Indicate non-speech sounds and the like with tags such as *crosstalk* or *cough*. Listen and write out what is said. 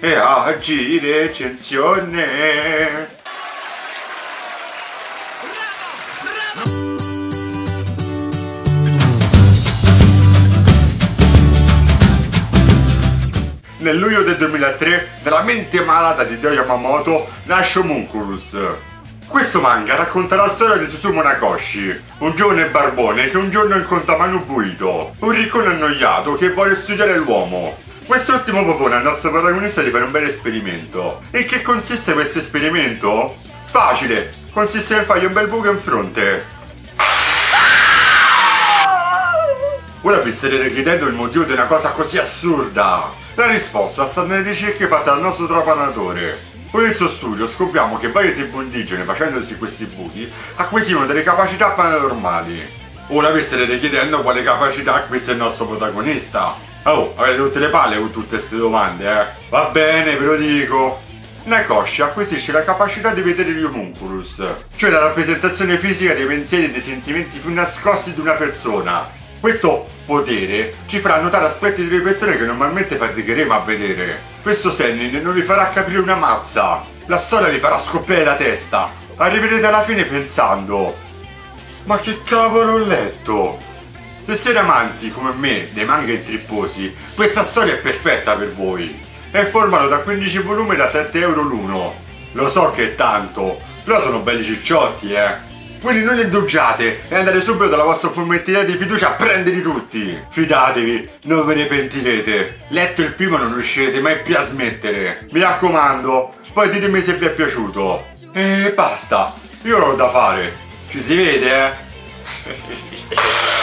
e oggi recensione. Nel luglio del 2003, nella mente malata di Dio Yamamoto, nasce Homunculus. Questo manga racconta la storia di Susumu Nakoshi, un giovane barbone che un giorno incontra Manu Buito, un riccone annoiato che vuole studiare l'uomo. Quest'ultimo propone al nostro protagonista di fare un bel esperimento. E che consiste questo esperimento? Facile! Consiste nel fargli un bel buco in fronte. Ora vi starete chiedendo il motivo di una cosa così assurda. La risposta sta nelle ricerche fatte dal nostro trapanatore. Con il suo studio scopriamo che varie tribù indigene facendosi questi buchi acquisivano delle capacità paranormali. Ora vi starete chiedendo quale capacità acquista il nostro protagonista. Oh, avete tutte le palle con tutte queste domande, eh? Va bene, ve lo dico. Nakoshi acquisisce la capacità di vedere gli homunculus, cioè la rappresentazione fisica dei pensieri e dei sentimenti più nascosti di una persona. Questo potere ci farà notare aspetti delle persone che normalmente faticheremo a vedere. Questo Sennin non vi farà capire una mazza. La storia vi farà scoppiare la testa. Arriverete alla fine pensando Ma che cavolo ho letto? Se siete amanti come me dei manga intripposi, questa storia è perfetta per voi. È formato da 15 volumi da 7 euro l'uno. Lo so che è tanto, però sono belli cicciotti, eh. Quindi non indugiate e andate subito dalla vostra fumetteria di fiducia a prenderli tutti. Fidatevi, non ve ne pentirete. Letto il primo non riuscirete mai più a smettere. Mi raccomando, poi ditemi se vi è piaciuto. E basta, io ho da fare. Ci si vede, eh? *laughs*